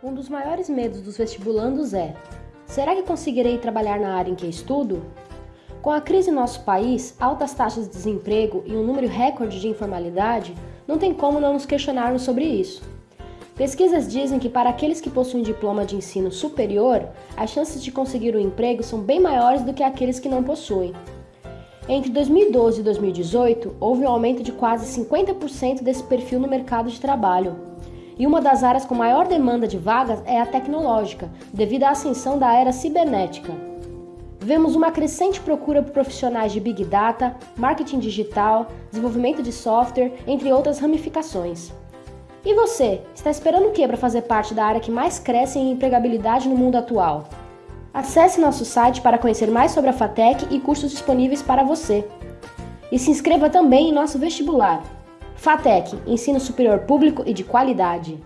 Um dos maiores medos dos vestibulandos é: será que conseguirei trabalhar na área em que estudo? Com a crise em nosso país, altas taxas de desemprego e um número recorde de informalidade, não tem como não nos questionarmos sobre isso. Pesquisas dizem que para aqueles que possuem diploma de ensino superior, as chances de conseguir um emprego são bem maiores do que aqueles que não possuem. Entre 2012 e 2018, houve um aumento de quase 50% desse perfil no mercado de trabalho e uma das áreas com maior demanda de vagas é a tecnológica, devido à ascensão da era cibernética. Vemos uma crescente procura por profissionais de Big Data, marketing digital, desenvolvimento de software, entre outras ramificações. E você, está esperando o que para fazer parte da área que mais cresce em empregabilidade no mundo atual? Acesse nosso site para conhecer mais sobre a FATEC e cursos disponíveis para você. E se inscreva também em nosso vestibular. FATEC, ensino superior público e de qualidade.